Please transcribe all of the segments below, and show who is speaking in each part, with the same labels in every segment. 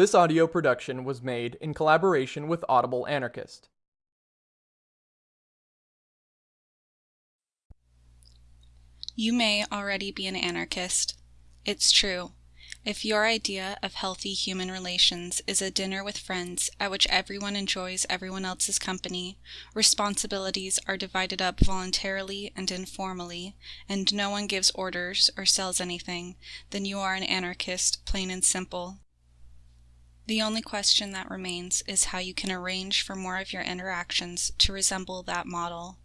Speaker 1: This audio production was made in collaboration with Audible Anarchist.
Speaker 2: You may already be an anarchist. It's true. If your idea of healthy human relations is a dinner with friends at which everyone enjoys everyone else's company, responsibilities are divided up voluntarily and informally, and no one gives orders or sells anything, then you are an anarchist, plain and simple. The only question that remains is how you can arrange for more of your interactions to resemble that model.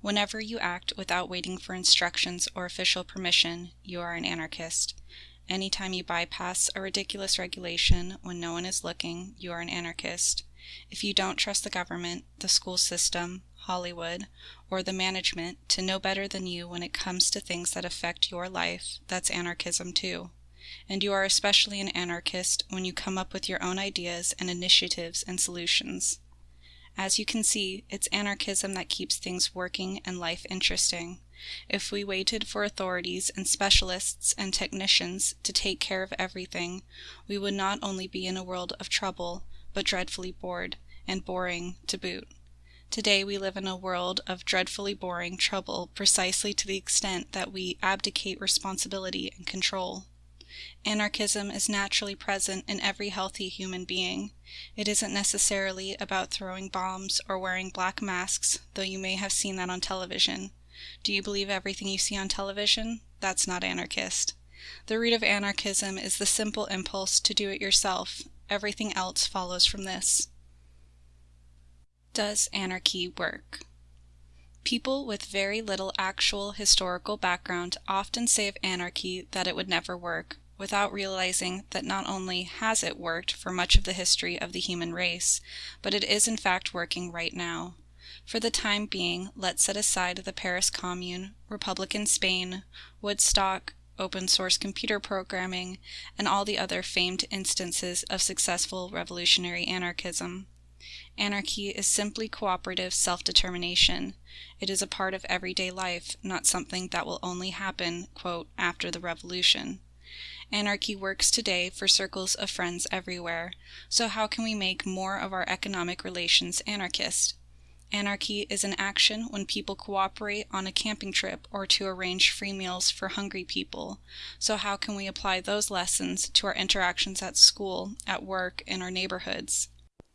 Speaker 2: Whenever you act without waiting for instructions or official permission, you are an anarchist. Anytime you bypass a ridiculous regulation when no one is looking, you are an anarchist. If you don't trust the government, the school system, Hollywood, or the management to know better than you when it comes to things that affect your life, that's anarchism too. And you are especially an anarchist when you come up with your own ideas and initiatives and solutions. As you can see, it's anarchism that keeps things working and life interesting. If we waited for authorities and specialists and technicians to take care of everything, we would not only be in a world of trouble, but dreadfully bored, and boring to boot. Today we live in a world of dreadfully boring trouble precisely to the extent that we abdicate responsibility and control. Anarchism is naturally present in every healthy human being. It isn't necessarily about throwing bombs or wearing black masks, though you may have seen that on television. Do you believe everything you see on television? That's not anarchist. The root of anarchism is the simple impulse to do it yourself. Everything else follows from this. Does anarchy work? People with very little actual historical background often say of anarchy that it would never work, without realizing that not only has it worked for much of the history of the human race, but it is in fact working right now. For the time being, let's set aside the Paris Commune, Republican Spain, Woodstock, open source computer programming, and all the other famed instances of successful revolutionary anarchism. Anarchy is simply cooperative self-determination. It is a part of everyday life, not something that will only happen, quote, after the revolution. Anarchy works today for circles of friends everywhere, so how can we make more of our economic relations anarchist? Anarchy is an action when people cooperate on a camping trip or to arrange free meals for hungry people. So how can we apply those lessons to our interactions at school, at work, in our neighborhoods?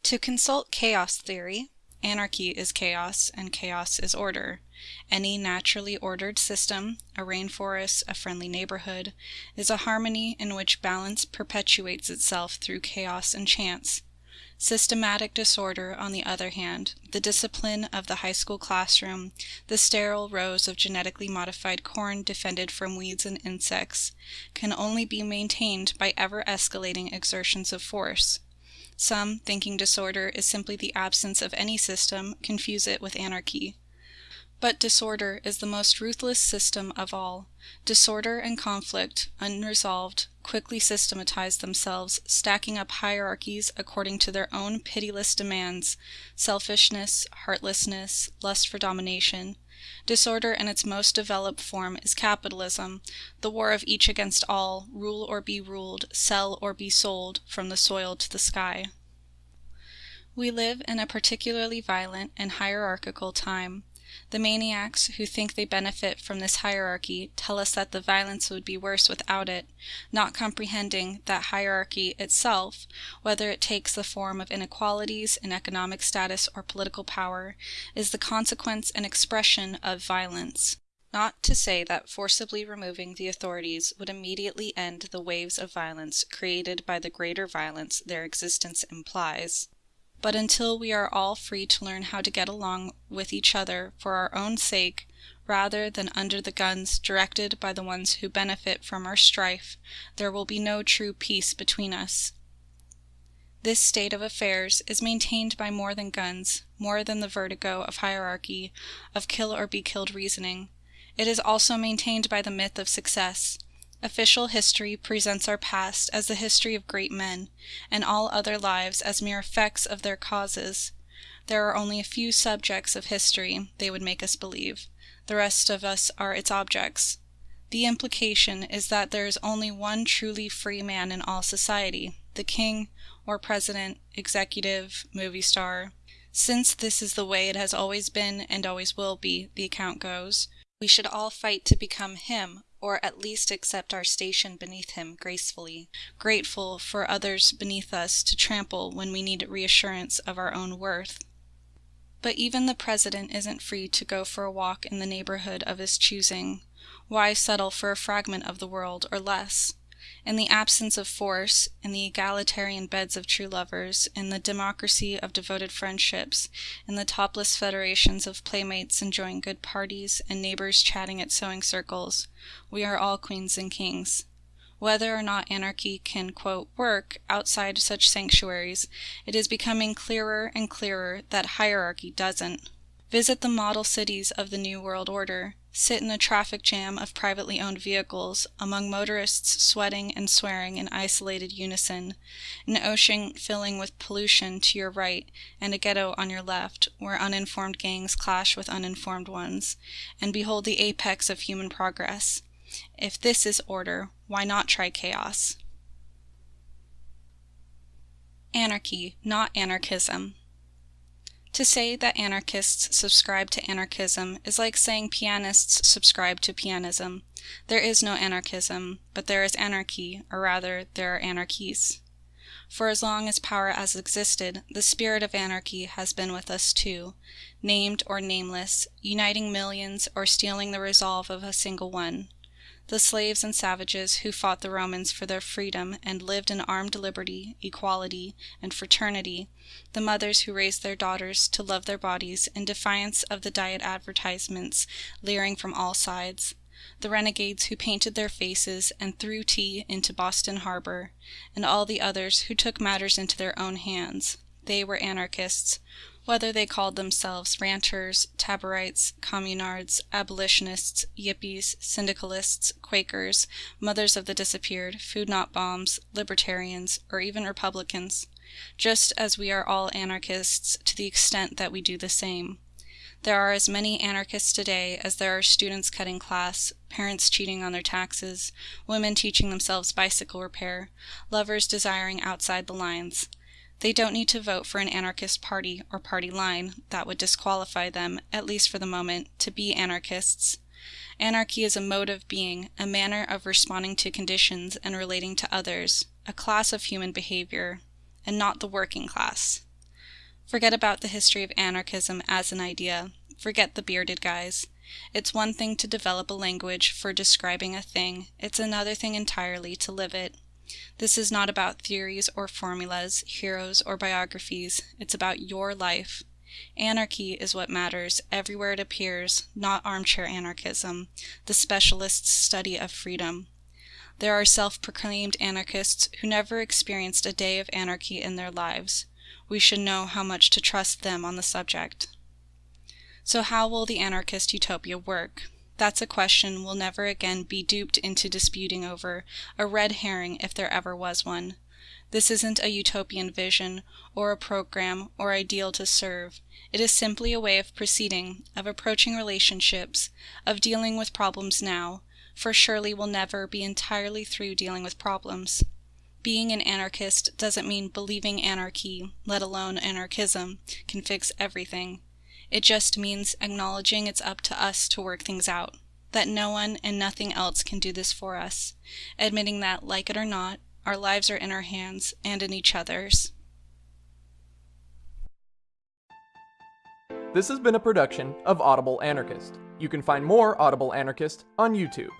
Speaker 2: To consult chaos theory, anarchy is chaos and chaos is order. Any naturally ordered system, a rainforest, a friendly neighborhood, is a harmony in which balance perpetuates itself through chaos and chance. Systematic disorder, on the other hand, the discipline of the high school classroom, the sterile rows of genetically modified corn defended from weeds and insects, can only be maintained by ever escalating exertions of force. Some, thinking disorder is simply the absence of any system, confuse it with anarchy. But disorder is the most ruthless system of all. Disorder and conflict, unresolved, quickly systematize themselves, stacking up hierarchies according to their own pitiless demands, selfishness, heartlessness, lust for domination. Disorder in its most developed form is capitalism, the war of each against all, rule or be ruled, sell or be sold, from the soil to the sky. We live in a particularly violent and hierarchical time. The maniacs who think they benefit from this hierarchy tell us that the violence would be worse without it, not comprehending that hierarchy itself, whether it takes the form of inequalities in economic status or political power, is the consequence and expression of violence. Not to say that forcibly removing the authorities would immediately end the waves of violence created by the greater violence their existence implies. But until we are all free to learn how to get along with each other for our own sake, rather than under the guns directed by the ones who benefit from our strife, there will be no true peace between us. This state of affairs is maintained by more than guns, more than the vertigo of hierarchy, of kill or be killed reasoning. It is also maintained by the myth of success. Official history presents our past as the history of great men, and all other lives as mere effects of their causes. There are only a few subjects of history, they would make us believe. The rest of us are its objects. The implication is that there is only one truly free man in all society. the king or president, executive, movie star. Since this is the way it has always been and always will be, the account goes, we should all fight to become him, or at least accept our station beneath him gracefully, grateful for others beneath us to trample when we need reassurance of our own worth. But even the president isn't free to go for a walk in the neighborhood of his choosing. Why settle for a fragment of the world, or less? In the absence of force, in the egalitarian beds of true lovers, in the democracy of devoted friendships, in the topless federations of playmates enjoying good parties and neighbors chatting at sewing circles, we are all queens and kings. Whether or not anarchy can, quote, work outside such sanctuaries, it is becoming clearer and clearer that hierarchy doesn't. Visit the model cities of the New World Order sit in a traffic jam of privately owned vehicles, among motorists sweating and swearing in isolated unison, an ocean filling with pollution to your right, and a ghetto on your left, where uninformed gangs clash with uninformed ones, and behold the apex of human progress. If this is order, why not try chaos? Anarchy, not anarchism. To say that anarchists subscribe to anarchism is like saying pianists subscribe to pianism. There is no anarchism, but there is anarchy, or rather, there are anarchies. For as long as power has existed, the spirit of anarchy has been with us too, named or nameless, uniting millions or stealing the resolve of a single one the slaves and savages who fought the Romans for their freedom and lived in armed liberty, equality, and fraternity, the mothers who raised their daughters to love their bodies in defiance of the diet advertisements leering from all sides, the renegades who painted their faces and threw tea into Boston Harbor, and all the others who took matters into their own hands. They were anarchists, whether they called themselves ranters, taborites, communards, abolitionists, yippies, syndicalists, Quakers, mothers of the disappeared, food not bombs, libertarians, or even Republicans, just as we are all anarchists to the extent that we do the same. There are as many anarchists today as there are students cutting class, parents cheating on their taxes, women teaching themselves bicycle repair, lovers desiring outside the lines. They don't need to vote for an anarchist party or party line that would disqualify them, at least for the moment, to be anarchists. Anarchy is a mode of being, a manner of responding to conditions and relating to others, a class of human behavior, and not the working class. Forget about the history of anarchism as an idea. Forget the bearded guys. It's one thing to develop a language for describing a thing, it's another thing entirely to live it. This is not about theories or formulas, heroes or biographies. It's about your life. Anarchy is what matters everywhere it appears, not armchair anarchism, the specialist's study of freedom. There are self-proclaimed anarchists who never experienced a day of anarchy in their lives. We should know how much to trust them on the subject. So how will the anarchist utopia work? That's a question we'll never again be duped into disputing over, a red herring if there ever was one. This isn't a utopian vision, or a program, or ideal to serve. It is simply a way of proceeding, of approaching relationships, of dealing with problems now, for surely we'll never be entirely through dealing with problems. Being an anarchist doesn't mean believing anarchy, let alone anarchism, can fix everything. It just means acknowledging it's up to us to work things out, that no one and nothing else can do this for us, admitting that, like it or not, our lives are in our hands and in each other's.
Speaker 1: This has been a production of Audible Anarchist. You can find more Audible Anarchist on YouTube.